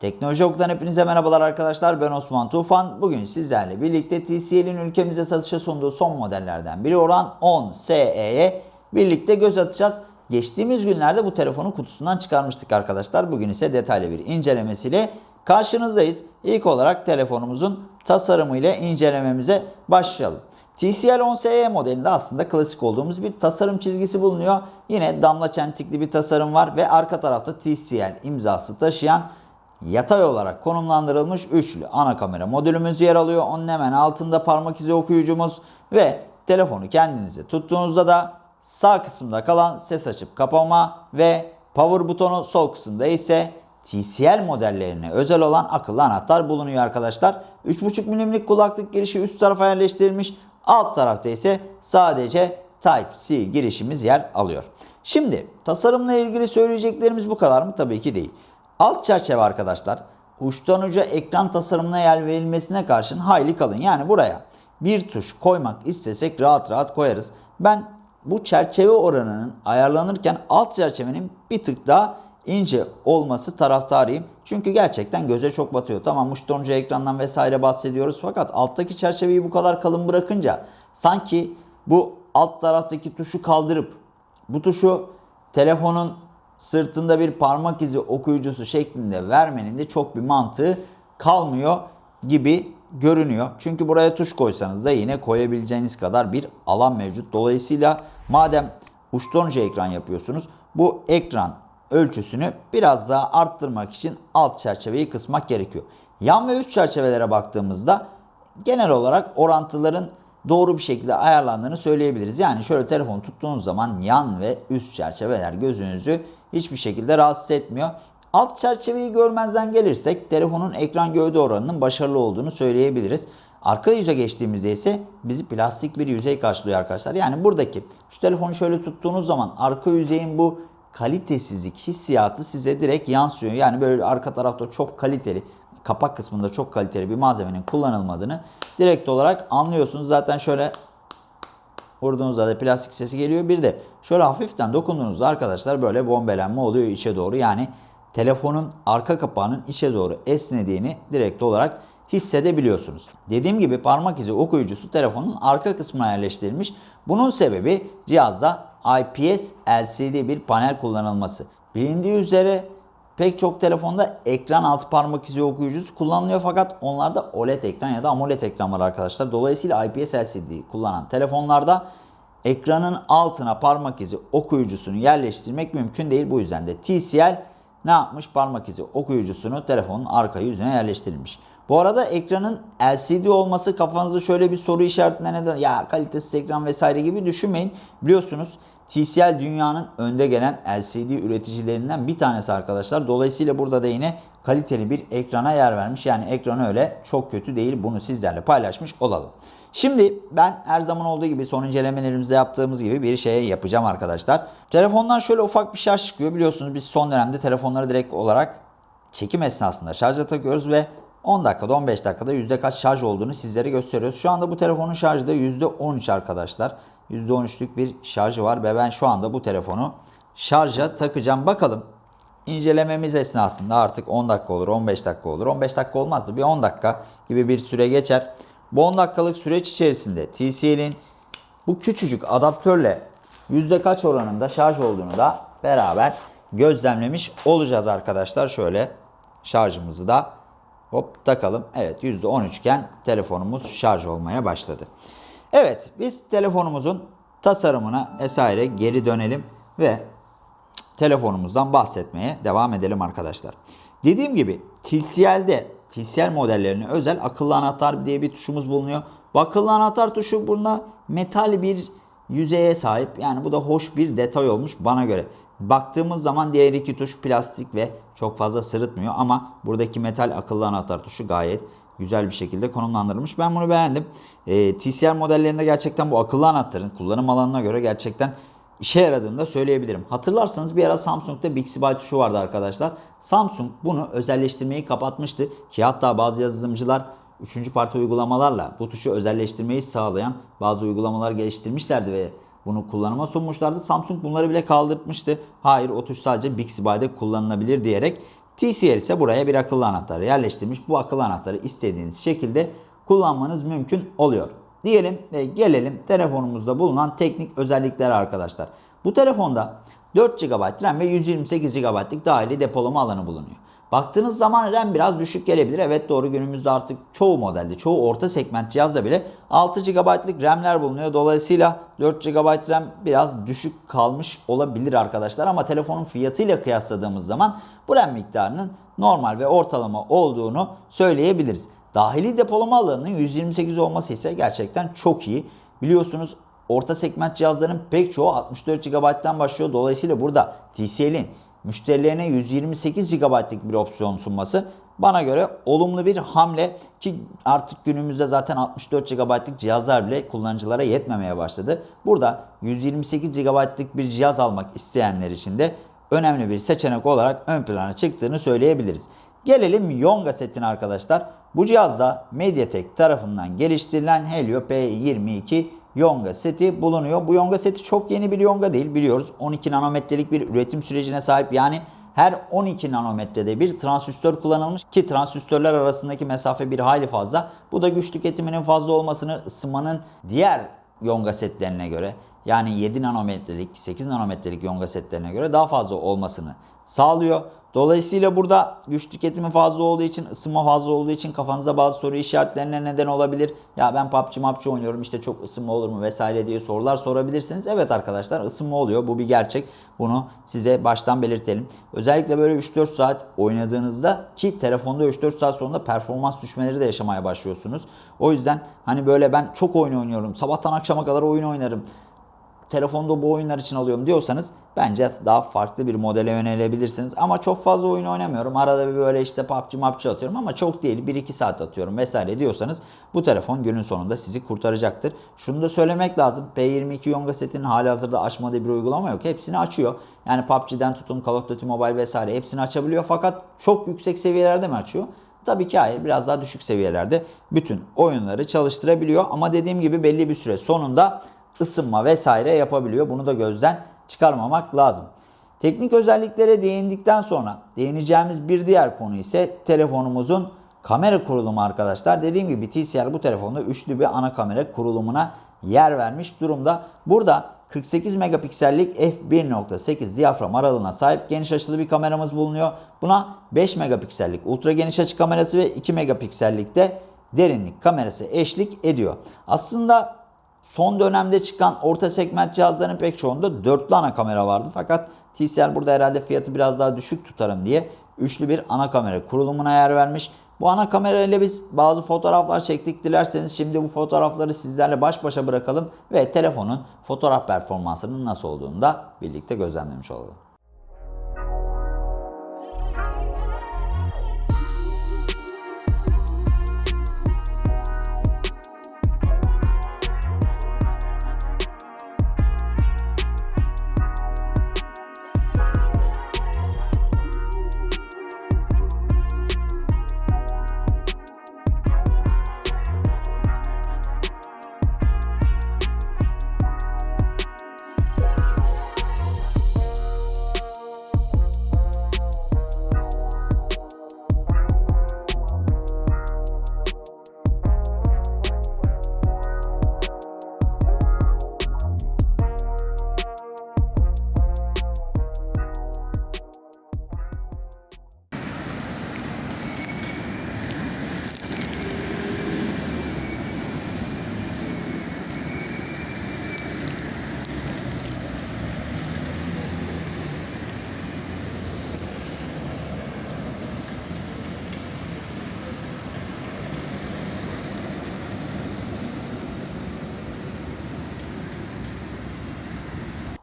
Teknoloji Okulu'dan hepinize merhabalar arkadaşlar. Ben Osman Tufan. Bugün sizlerle birlikte TCL'in ülkemize satışa sunduğu son modellerden biri olan 10 SE'ye birlikte göz atacağız. Geçtiğimiz günlerde bu telefonu kutusundan çıkarmıştık arkadaşlar. Bugün ise detaylı bir incelemesiyle karşınızdayız. İlk olarak telefonumuzun tasarımıyla incelememize başlayalım. TCL 10 SE modelinde aslında klasik olduğumuz bir tasarım çizgisi bulunuyor. Yine damla çentikli bir tasarım var ve arka tarafta TCL imzası taşıyan yatay olarak konumlandırılmış üçlü ana kamera modülümüz yer alıyor. Onun hemen altında parmak izi okuyucumuz ve telefonu kendinize tuttuğunuzda da sağ kısımda kalan ses açıp kapama ve power butonu sol kısımda ise TCL modellerine özel olan akıllı anahtar bulunuyor arkadaşlar. 3.5 milimlik kulaklık girişi üst tarafa yerleştirilmiş. Alt tarafta ise sadece Type-C girişimiz yer alıyor. Şimdi tasarımla ilgili söyleyeceklerimiz bu kadar mı? Tabii ki değil. Alt çerçeve arkadaşlar uçtan uca ekran tasarımına yer verilmesine karşın hayli kalın. Yani buraya bir tuş koymak istesek rahat rahat koyarız. Ben bu çerçeve oranının ayarlanırken alt çerçevenin bir tık daha ince olması taraftarıyım. Çünkü gerçekten göze çok batıyor. Tamam uçtan uca ekrandan vesaire bahsediyoruz fakat alttaki çerçeveyi bu kadar kalın bırakınca sanki bu alt taraftaki tuşu kaldırıp bu tuşu telefonun sırtında bir parmak izi okuyucusu şeklinde vermenin de çok bir mantığı kalmıyor gibi görünüyor. Çünkü buraya tuş koysanız da yine koyabileceğiniz kadar bir alan mevcut. Dolayısıyla madem uçtan uca ekran yapıyorsunuz bu ekran ölçüsünü biraz daha arttırmak için alt çerçeveyi kısmak gerekiyor. Yan ve üst çerçevelere baktığımızda genel olarak orantıların doğru bir şekilde ayarlandığını söyleyebiliriz. Yani şöyle telefonu tuttuğunuz zaman yan ve üst çerçeveler gözünüzü hiçbir şekilde rahatsız etmiyor. Alt çerçeveyi görmezden gelirsek telefonun ekran gövde oranının başarılı olduğunu söyleyebiliriz. Arka yüze geçtiğimizde ise bizi plastik bir yüzey karşılıyor arkadaşlar. Yani buradaki şu telefonu şöyle tuttuğunuz zaman arka yüzeyin bu kalitesizlik hissiyatı size direkt yansıyor. Yani böyle arka tarafta çok kaliteli kapak kısmında çok kaliteli bir malzemenin kullanılmadığını direkt olarak anlıyorsunuz. Zaten şöyle vurduğunuzda da plastik sesi geliyor. Bir de şöyle hafiften dokunduğunuzda arkadaşlar böyle bombelenme oluyor içe doğru. Yani telefonun arka kapağının içe doğru esnediğini direkt olarak hissedebiliyorsunuz. Dediğim gibi parmak izi okuyucusu telefonun arka kısmına yerleştirilmiş. Bunun sebebi cihazda IPS LCD bir panel kullanılması. Bilindiği üzere Pek çok telefonda ekran altı parmak izi okuyucusu kullanılıyor fakat onlarda OLED ekran ya da AMOLED ekran var arkadaşlar. Dolayısıyla IPS LCD kullanan telefonlarda ekranın altına parmak izi okuyucusunu yerleştirmek mümkün değil. Bu yüzden de TCL ne yapmış? Parmak izi okuyucusunu telefonun arka yüzüne yerleştirilmiş. Bu arada ekranın LCD olması kafanızda şöyle bir soru işaretine neden ya kalitesiz ekran vesaire gibi düşünmeyin. Biliyorsunuz TCL dünyanın önde gelen LCD üreticilerinden bir tanesi arkadaşlar. Dolayısıyla burada da yine kaliteli bir ekrana yer vermiş. Yani ekranı öyle çok kötü değil. Bunu sizlerle paylaşmış olalım. Şimdi ben her zaman olduğu gibi son incelemelerimizde yaptığımız gibi bir şey yapacağım arkadaşlar. Telefondan şöyle ufak bir şarj çıkıyor. Biliyorsunuz biz son dönemde telefonları direkt olarak çekim esnasında şarja takıyoruz ve 10 dakikada 15 dakikada yüzde kaç şarj olduğunu sizlere gösteriyoruz. Şu anda bu telefonun şarjı da %13 arkadaşlar. %13'lük bir şarjı var ve ben şu anda bu telefonu şarja takacağım. Bakalım incelememiz esnasında artık 10 dakika olur, 15 dakika olur. 15 dakika olmazdı. Bir 10 dakika gibi bir süre geçer. Bu 10 dakikalık süreç içerisinde TCL'in bu küçücük adaptörle yüzde kaç oranında şarj olduğunu da beraber gözlemlemiş olacağız arkadaşlar. Şöyle şarjımızı da hop takalım. Evet %13 iken telefonumuz şarj olmaya başladı. Evet biz telefonumuzun tasarımına vesaire geri dönelim ve telefonumuzdan bahsetmeye devam edelim arkadaşlar. Dediğim gibi TCL'de TCL modellerine özel akıllı anahtar diye bir tuşumuz bulunuyor. Bu akıllı anahtar tuşu bunda metal bir yüzeye sahip. Yani bu da hoş bir detay olmuş bana göre. Baktığımız zaman diğer iki tuş plastik ve çok fazla sırıtmıyor ama buradaki metal akıllı anahtar tuşu gayet güzel bir şekilde konumlandırılmış. Ben bunu beğendim. E, TCL modellerinde gerçekten bu akıllı anahtarın kullanım alanına göre gerçekten işe yaradığını da söyleyebilirim. Hatırlarsanız bir ara Samsung'da Bixby tuşu vardı arkadaşlar. Samsung bunu özelleştirmeyi kapatmıştı ki hatta bazı yazılımcılar üçüncü parti uygulamalarla bu tuşu özelleştirmeyi sağlayan bazı uygulamalar geliştirmişlerdi ve bunu kullanıma sunmuşlardı. Samsung bunları bile kaldırmıştı. Hayır o tuş sadece Bixby'de kullanılabilir diyerek TCL ise buraya bir akıllı anahtar yerleştirmiş. Bu akıllı anahtarı istediğiniz şekilde kullanmanız mümkün oluyor. Diyelim ve gelelim telefonumuzda bulunan teknik özelliklere arkadaşlar. Bu telefonda 4 GB RAM ve 128 GB'lık dahili depolama alanı bulunuyor. Baktığınız zaman RAM biraz düşük gelebilir. Evet doğru günümüzde artık çoğu modelde, çoğu orta segment cihazda bile 6 GB'lık RAM'ler bulunuyor. Dolayısıyla 4 GB RAM biraz düşük kalmış olabilir arkadaşlar. Ama telefonun fiyatıyla kıyasladığımız zaman bu RAM miktarının normal ve ortalama olduğunu söyleyebiliriz. Dahili depolama alanının 128 olması ise gerçekten çok iyi. Biliyorsunuz orta segment cihazların pek çoğu 64 GB'dan başlıyor. Dolayısıyla burada TCL'in müşterilerine 128 GB'lık bir opsiyon sunması bana göre olumlu bir hamle ki artık günümüzde zaten 64 GB'lık cihazlar bile kullanıcılara yetmemeye başladı. Burada 128 GB'lık bir cihaz almak isteyenler için de önemli bir seçenek olarak ön plana çıktığını söyleyebiliriz. Gelelim Yonga setine arkadaşlar. Bu cihazda MediaTek tarafından geliştirilen Helio P22 Yonga seti bulunuyor. Bu Yonga seti çok yeni bir Yonga değil biliyoruz. 12 nanometrelik bir üretim sürecine sahip yani her 12 nanometrede bir transistör kullanılmış ki transistörler arasındaki mesafe bir hayli fazla. Bu da güç tüketiminin fazla olmasını ısınmanın diğer Yonga setlerine göre yani 7 nanometrelik 8 nanometrelik Yonga setlerine göre daha fazla olmasını sağlıyor. Dolayısıyla burada güç tüketimi fazla olduğu için, ısınma fazla olduğu için kafanızda bazı soru işaretlerine neden olabilir. Ya ben PUBG MAPC oynuyorum işte çok ısınma olur mu vesaire diye sorular sorabilirsiniz. Evet arkadaşlar ısınma oluyor. Bu bir gerçek. Bunu size baştan belirtelim. Özellikle böyle 3-4 saat oynadığınızda ki telefonda 3-4 saat sonunda performans düşmeleri de yaşamaya başlıyorsunuz. O yüzden hani böyle ben çok oyun oynuyorum. Sabahtan akşama kadar oyun oynarım telefonda bu oyunlar için alıyorum diyorsanız bence daha farklı bir modele yönelebilirsiniz. Ama çok fazla oyun oynamıyorum. Arada bir böyle işte PUBG MAPC atıyorum ama çok değil 1-2 saat atıyorum vesaire diyorsanız bu telefon günün sonunda sizi kurtaracaktır. Şunu da söylemek lazım. P22 Yonga setinin hali hazırda açmadığı bir uygulama yok. Hepsini açıyor. Yani PUBG'den tutun Call of Duty Mobile vesaire hepsini açabiliyor. Fakat çok yüksek seviyelerde mi açıyor? Tabii ki hayır biraz daha düşük seviyelerde bütün oyunları çalıştırabiliyor. Ama dediğim gibi belli bir süre sonunda ısınma vesaire yapabiliyor. Bunu da gözden çıkarmamak lazım. Teknik özelliklere değindikten sonra değineceğimiz bir diğer konu ise telefonumuzun kamera kurulumu arkadaşlar. Dediğim gibi TCL bu telefonda üçlü bir ana kamera kurulumuna yer vermiş durumda. Burada 48 megapiksellik f1.8 diyafram aralığına sahip geniş açılı bir kameramız bulunuyor. Buna 5 megapiksellik ultra geniş açı kamerası ve 2 megapiksellik de derinlik kamerası eşlik ediyor. Aslında son dönemde çıkan orta segment cihazların pek çoğunda dörtlü ana kamera vardı. Fakat TCL burada herhalde fiyatı biraz daha düşük tutarım diye üçlü bir ana kamera kurulumuna yer vermiş. Bu ana kamera ile biz bazı fotoğraflar çektik. Dilerseniz şimdi bu fotoğrafları sizlerle baş başa bırakalım ve telefonun fotoğraf performansının nasıl olduğunu da birlikte gözlemlemiş olalım.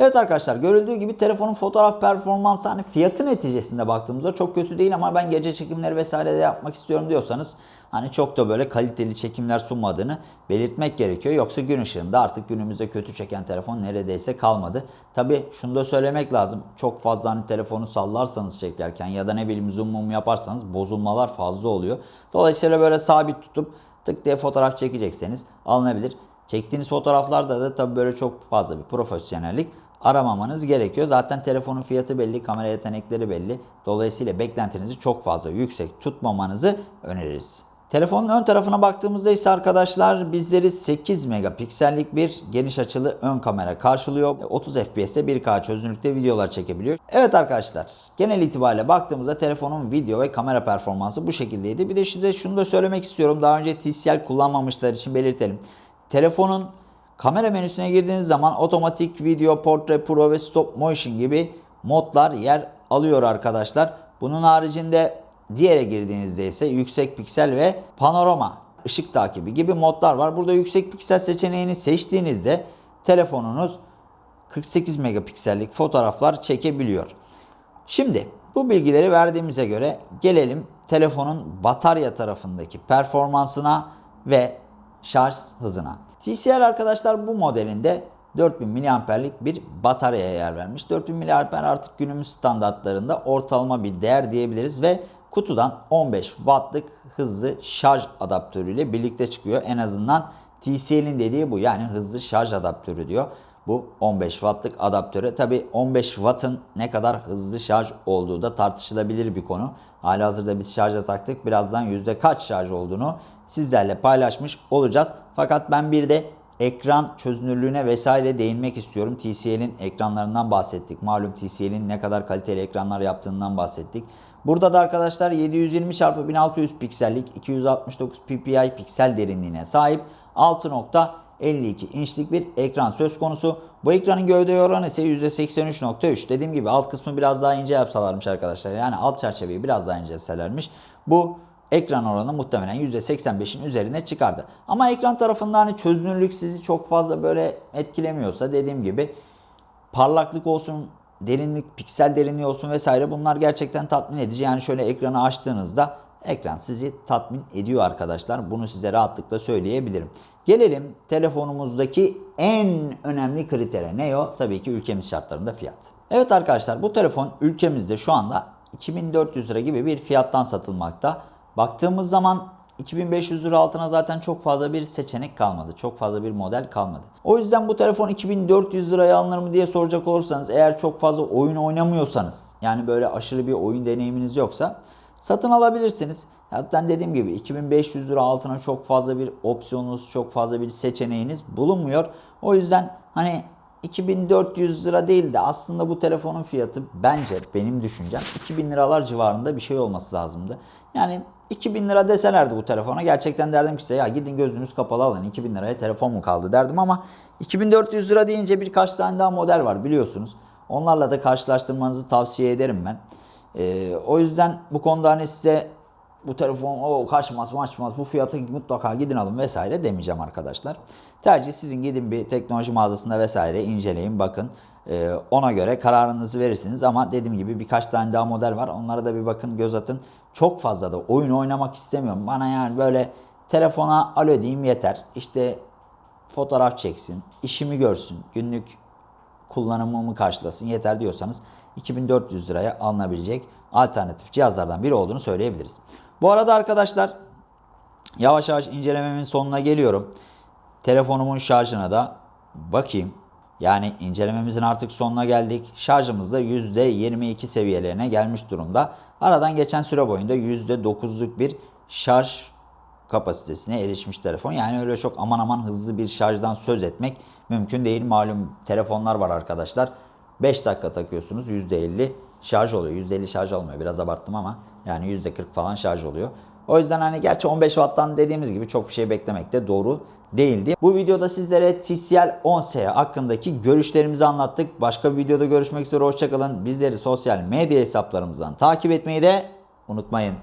Evet arkadaşlar görüldüğü gibi telefonun fotoğraf performansı hani fiyatı neticesinde baktığımızda çok kötü değil ama ben gece çekimleri vesaire de yapmak istiyorum diyorsanız hani çok da böyle kaliteli çekimler sunmadığını belirtmek gerekiyor. Yoksa gün ışığında artık günümüzde kötü çeken telefon neredeyse kalmadı. Tabi şunu da söylemek lazım. Çok fazla hani telefonu sallarsanız çekerken ya da ne bileyim zoom mum yaparsanız bozulmalar fazla oluyor. Dolayısıyla böyle sabit tutup tık diye fotoğraf çekecekseniz alınabilir. Çektiğiniz fotoğraflarda da tabii böyle çok fazla bir profesyonellik aramamanız gerekiyor. Zaten telefonun fiyatı belli, kamera yetenekleri belli. Dolayısıyla beklentinizi çok fazla yüksek tutmamanızı öneririz. Telefonun ön tarafına baktığımızda ise arkadaşlar bizleri 8 megapiksellik bir geniş açılı ön kamera karşılıyor. 30 FPS'te 1K çözünürlükte videolar çekebiliyor. Evet arkadaşlar genel itibariyle baktığımızda telefonun video ve kamera performansı bu şekildeydi. Bir de size şunu da söylemek istiyorum. Daha önce TCL kullanmamışlar için belirtelim. Telefonun kamera menüsüne girdiğiniz zaman otomatik video, portre, pro ve stop motion gibi modlar yer alıyor arkadaşlar. Bunun haricinde diğere girdiğinizde ise yüksek piksel ve panorama ışık takibi gibi modlar var. Burada yüksek piksel seçeneğini seçtiğinizde telefonunuz 48 megapiksellik fotoğraflar çekebiliyor. Şimdi bu bilgileri verdiğimize göre gelelim telefonun batarya tarafındaki performansına ve şarj hızına. TCL arkadaşlar bu modelinde 4000 mAh'lik bir bataryaya yer vermiş. 4000 mAh artık günümüz standartlarında ortalama bir değer diyebiliriz ve kutudan 15 wattlık hızlı şarj adaptörüyle birlikte çıkıyor. En azından TCL'in dediği bu yani hızlı şarj adaptörü diyor. Bu 15 wattlık adaptöre. Tabi 15 wattın ne kadar hızlı şarj olduğu da tartışılabilir bir konu. Halihazırda biz şarja taktık. Birazdan yüzde kaç şarj olduğunu sizlerle paylaşmış olacağız. Fakat ben bir de ekran çözünürlüğüne vesaire değinmek istiyorum. TCL'in ekranlarından bahsettik. Malum TCL'in ne kadar kaliteli ekranlar yaptığından bahsettik. Burada da arkadaşlar 720 x 1600 piksellik 269 ppi piksel derinliğine sahip 6.52 inçlik bir ekran söz konusu. Bu ekranın gövde oranı ise %83.3. Dediğim gibi alt kısmı biraz daha ince yapsalarmış arkadaşlar. Yani alt çerçeveyi biraz daha incelselermiş. Bu ekran oranı muhtemelen %85'in üzerine çıkardı. Ama ekran tarafında hani çözünürlük sizi çok fazla böyle etkilemiyorsa dediğim gibi parlaklık olsun, derinlik, piksel derinliği olsun vesaire bunlar gerçekten tatmin edici. Yani şöyle ekranı açtığınızda ekran sizi tatmin ediyor arkadaşlar. Bunu size rahatlıkla söyleyebilirim. Gelelim telefonumuzdaki en önemli kritere. Ne o? Tabii ki ülkemiz şartlarında fiyat. Evet arkadaşlar bu telefon ülkemizde şu anda 2400 lira gibi bir fiyattan satılmakta. Baktığımız zaman 2500 lira altına zaten çok fazla bir seçenek kalmadı. Çok fazla bir model kalmadı. O yüzden bu telefon 2400 liraya alınır mı diye soracak olursanız eğer çok fazla oyun oynamıyorsanız yani böyle aşırı bir oyun deneyiminiz yoksa satın alabilirsiniz. Zaten dediğim gibi 2500 lira altına çok fazla bir opsiyonunuz, çok fazla bir seçeneğiniz bulunmuyor. O yüzden hani 2400 lira değil de aslında bu telefonun fiyatı bence benim düşüncem 2000 liralar civarında bir şey olması lazımdı. Yani 2000 lira deselerdi bu telefona gerçekten derdim ki size ya gidin gözünüz kapalı alın 2000 liraya telefon mu kaldı derdim ama 2400 lira deyince birkaç tane daha model var biliyorsunuz. Onlarla da karşılaştırmanızı tavsiye ederim ben. Ee, o yüzden bu konuda hani size bu telefon o kaçmaz maçmaz bu fiyata mutlaka gidin alın vesaire demeyeceğim arkadaşlar. Tercih sizin gidin bir teknoloji mağazasında vesaire inceleyin bakın. Ee, ona göre kararınızı verirsiniz ama dediğim gibi birkaç tane daha model var. Onlara da bir bakın göz atın. Çok fazla da oyun oynamak istemiyorum. Bana yani böyle telefona alo diyeyim yeter. İşte fotoğraf çeksin, işimi görsün, günlük kullanımımı karşılasın yeter diyorsanız 2400 liraya alınabilecek alternatif cihazlardan biri olduğunu söyleyebiliriz. Bu arada arkadaşlar yavaş yavaş incelememin sonuna geliyorum. Telefonumun şarjına da bakayım. Yani incelememizin artık sonuna geldik. Şarjımız da %22 seviyelerine gelmiş durumda. Aradan geçen süre boyunda %9'luk bir şarj kapasitesine erişmiş telefon. Yani öyle çok aman aman hızlı bir şarjdan söz etmek mümkün değil. Malum telefonlar var arkadaşlar. 5 dakika takıyorsunuz %50 şarj oluyor. %50 şarj olmuyor. Biraz abarttım ama yani %40 falan şarj oluyor. O yüzden hani gerçi 15 Watt'tan dediğimiz gibi çok bir şey beklemek de doğru değildi. Bu videoda sizlere TCL 10S hakkındaki görüşlerimizi anlattık. Başka bir videoda görüşmek üzere hoşçakalın. Bizleri sosyal medya hesaplarımızdan takip etmeyi de unutmayın.